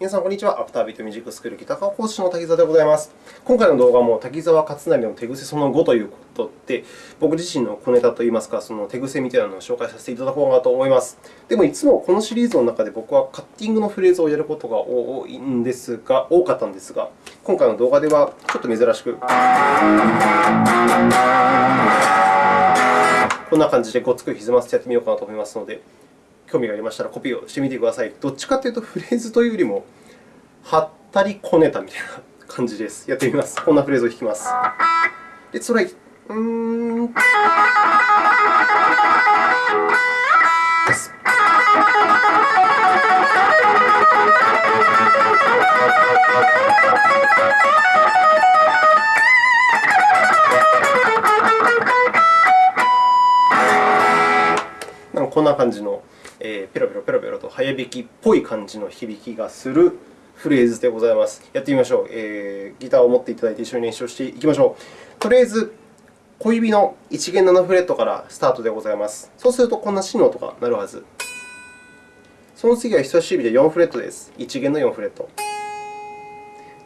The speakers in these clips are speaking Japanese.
皆さん、こんにちは。アフタービートミュージックスクールギター科講師の滝沢でございます。今回の動画も滝沢勝成の手癖その5ということで、僕自身の小ネタといいますか、その手癖みたいなのを紹介させていただこうかなと思います。でも、いつもこのシリーズの中で僕はカッティングのフレーズをやることが多いんですが、多かったんですが、今回の動画ではちょっと珍しく、こんな感じでごつくひずませてやってみようかなと思いますので、興味がありましたらコピーをしてみてください。どっちかというと、フレーズというよりも、はったりこねたみたいな感じです。やってみます。こんなフレーズを弾きます。で、それ、うーん。です。こんな感じのえー、ペロペロペロペロと早弾きっぽい感じの響きがするフレーズでございます。やってみましょう。えー、ギターを持っていただいて一緒に練習していきましょう。とりあえず、小指の1弦7フレットからスタートでございます。そうすると、こんなシの音が鳴るはず。その次は人差し指で4フレットです。1弦の4フレット。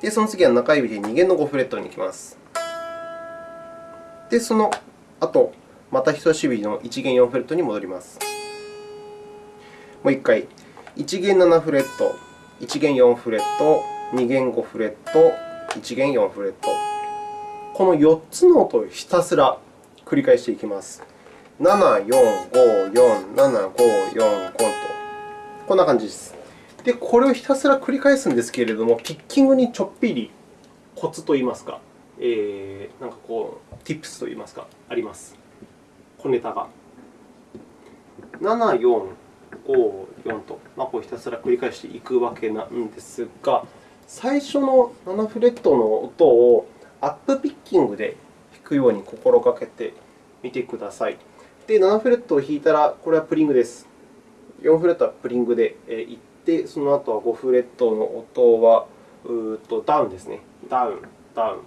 で、その次は中指で2弦の5フレットに行きます。で、その後、また人差し指の1弦4フレットに戻ります。もう1回、1弦7フレット、1弦4フレット、2弦5フレット、1弦4フレット。この4つの音をひたすら繰り返していきます。7、4、5、4、7、5、4、5と。こんな感じです。で、これをひたすら繰り返すんですけれども、ピッキングにちょっぴりコツといいますか、えー、なんかこう、ティップスといいますか、あります。小ネタが。7、4、5、4と、まあ、こうひたすら繰り返していくわけなんですが、最初の7フレットの音をアップピッキングで弾くように心がけてみてください。で、7フレットを弾いたら、これはプリングです。4フレットはプリングでいって、その後は5フレットの音はうとダウンですね。ダウン、ダウン。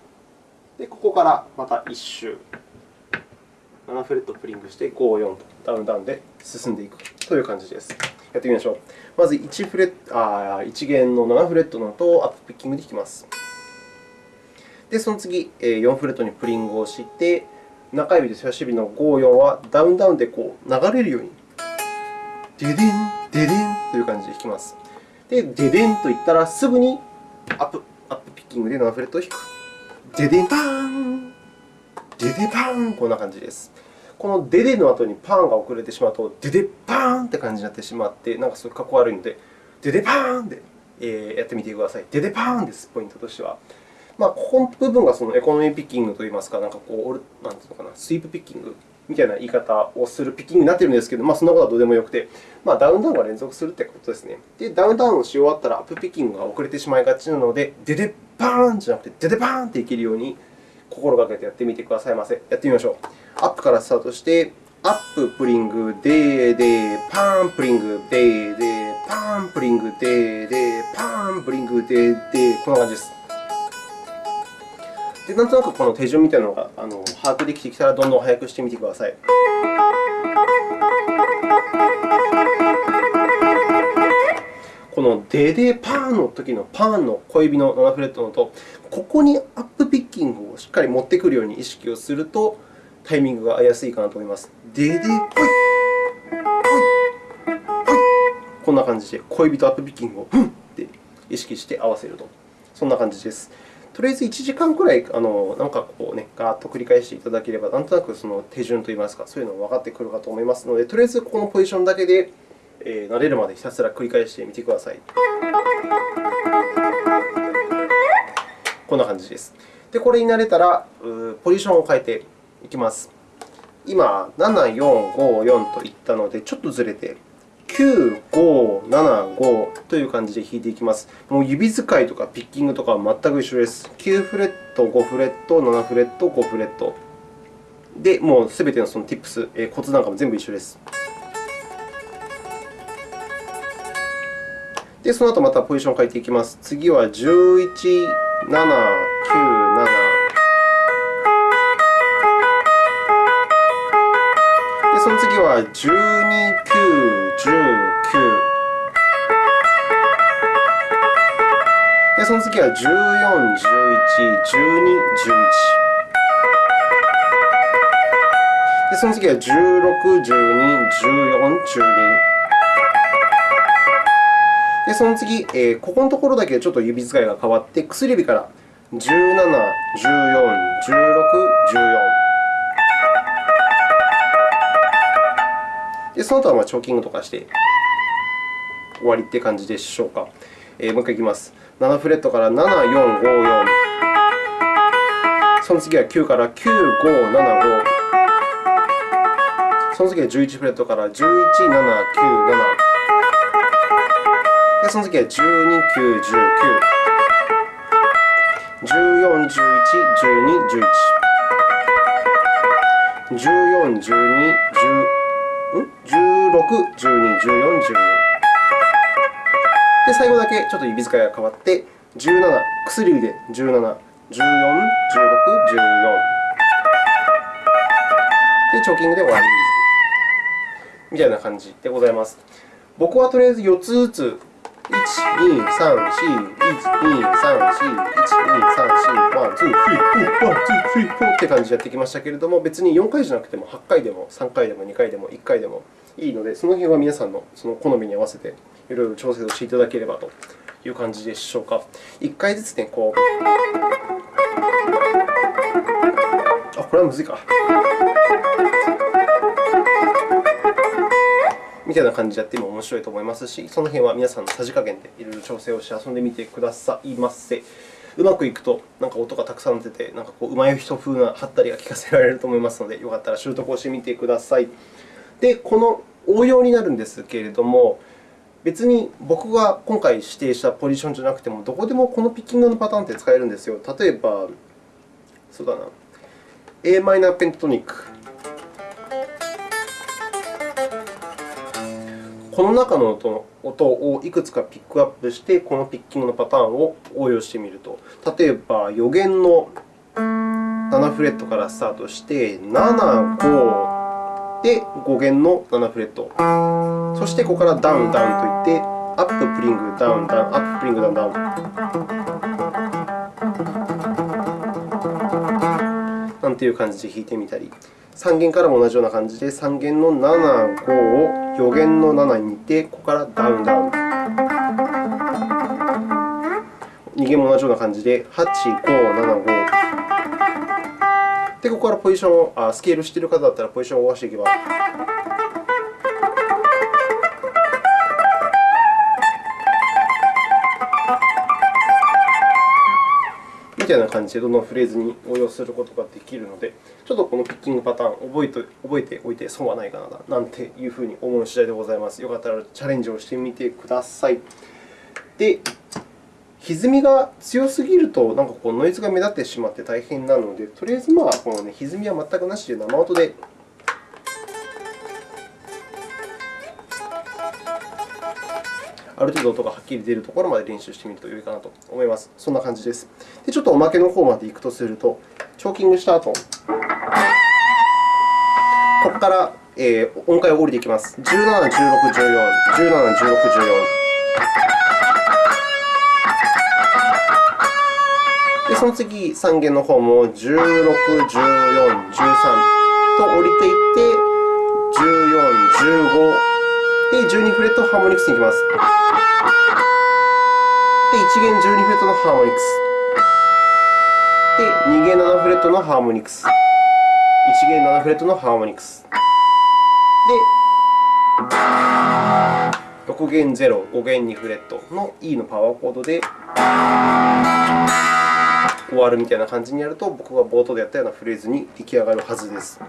で、ここからまた1周。7フレットプリングして、5、4とダウン、ダウンで進んでいくという感じです。やってみましょう。まず1フレあ1弦の7フレットの音をアップピッキングで弾きます。で、その次、4フレットにプリングをして、中指と人差し指の5、4はダウンダウンでこう流れるように、デデン、デデンという感じで弾きます。で、デデンと言ったら、すぐにアップアップピッキングで7フレットを弾く。デデンパーン、デパーン、こんな感じです。このデデの後にパンが遅れてしまうと、デデパーンって感じになってしまって、なんかすごいかっこ悪いので、デデパーンで、えやってみてください。デデパーンです、ポイントとしては。まあ、ここの部分がそのエコノミーピッキングといいますか、なんかこう、なんていうのかな、スイープピッキングみたいな言い方をするピッキングになっているんですけど、まあ、そんなことはどうでもよくて、まあ、ダウンダウンが連続するということですね。で、ダウンダウンをし終わったら、アップピッキングが遅れてしまいがちなので、デデパーンじゃなくて、デデパーンっていけるように心がけてやってみてくださいませ。やってみましょう。アップからスタートして、アップ、プリング、デー、デー、パン、プリング、デー、デー、パン、プリング、デー、デー、パン、プリング、デー、デー、こんな感じです。で、なんとなくこの手順みたいなのがあの把握できてきたら、どんどん速くしてみてください。このデデパーンの時のパーンの小指の7フレットの音、ここにアップピッキングをしっかり持ってくるように意識をすると、タイミングが合いやすいかなと思います。ででぽい、ぽい、ぽい。こんな感じで、小指とアップピッキングをふんって意識して合わせると。そんな感じです。とりあえず1時間くらい、あのなんかこうね、ガーッと繰り返していただければ、なんとなくその手順といいますか、そういうのが分かってくるかと思いますので、とりあえずこのポジションだけで、えー、慣れるまでひたすら繰り返してみてください。こんな感じです。で、これに慣れたら、ポジションを変えていきます。今、7、4、5、4といったので、ちょっとずれて、9、5、7、5という感じで弾いていきます。もう指使いとかピッキングとかは全く一緒です。9フレット、5フレット、7フレット、5フレット。で、もうすべてのその Tips、えコツなんかも全部一緒です。で、その後またポジションを変えていきます。次は11、7、9、7。その次は12、9、19。で、その次は14、11、12、11。で、その次は16、12、14、12。で、その次、えー、ここのところだけちょっと指使いが変わって、薬指から17、14、16、14。で、その後はまあチョーキングとかして終わりって感じでしょうか。えー、もう一回いきます。7フレットから7、4、5、4。その次は9から9、5、7、5。その次は11フレットから11、7、9、7。で、その次は12、9、19。14、11、12、11。14、12、10、ん16、12、14、12。で、最後だけちょっと指使いが変わって、17、薬指で17、14、16、14。で、チョーキングで終わり。みたいな感じでございます。僕はとりあえず4つずつ1、2、3、4、1、2、3、4、1、2、3、4、1、2、3、4、1、2、3、4、4って感じでやってきましたけれども、別に4回じゃなくても8回でも3回でも2回でも1回でもいいので、その辺は皆さんのその好みに合わせていろいろ調整をしていただければという感じでしょうか。1回ずつね、こう。あ、これはむずいか。みたいな感じでやっても面白いと思いますし、その辺は皆さんのさじ加減でいろいろ調整をして遊んでみてくださいませ。うまくいくと、なんか音がたくさん出て、なんかこう上手い人風なハったりが聞かせられると思いますので、よかったら習得をしてみてください。で、この応用になるんですけれども、別に僕が今回指定したポジションじゃなくても、どこでもこのピッキングのパターンって使えるんですよ。例えば、そうだな、a マイナーペンタトニック。この中の音音をいくつかピックアップして、このピッキングのパターンを応用してみると。例えば、4弦の7フレットからスタートして、7、5で5弦の7フレット。そして、ここからダウン、ダウンといって、アップ、プリング、ダウン、ダウン、アップ、プリング、ダウン、ダウン。なんていう感じで弾いてみたり。3弦からも同じような感じで、3弦の7、5を4弦の7に似て、ここからダウン、ダウン。2弦も同じような感じで、8、5、7、5。で、ここからポジションをあスケールしている方だったら、ポジションを動かしていけば。みたいな感じでどのフレーズに応用することができるので、ちょっとこのピッキングパターン覚えて覚えておいて損はないかななんていうふうに思う次第でございます。よかったらチャレンジをしてみてください。で、歪みが強すぎるとなんかこうノイズが目立ってしまって大変なので、とりあえずまあこの、ね、歪みは全くなしで生音である程度音がはっきり出るところまで練習してみると良いかなと思います。そんな感じです。で、ちょっとおまけの方まで行くとすると、チョーキングした後、ここから、えー、音階を降りていきます。17、16、14、17、16、14。で、その次、3弦の方も16、14、13と降りていって、14、15。で、12フレットハーモニクスに行きます。で、1弦12フレットのハーモニクス。で、2弦7フレットのハーモニクス。1弦7フレットのハーモニクス。で、6弦0、5弦2フレットの E のパワーコードで終わるみたいな感じにやると、僕が冒頭でやったようなフレーズに出来上がるはずです。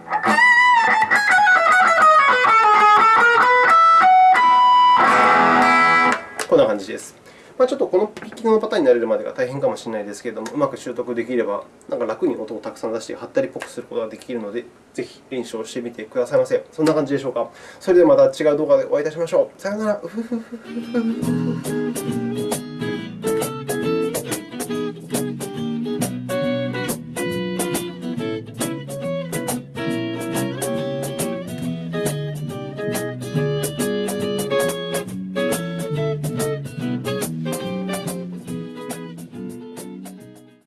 じです。まあ、ちょっとこのピッキングのパターンになれるまでが大変かもしれないですけれども、うまく習得できれば、なんか楽に音をたくさん出して、はったりっぽくすることができるので、ぜひ練習をしてみてくださいませ。そんな感じでしょうか。それではまた違う動画でお会いいたしましょう。さようなら。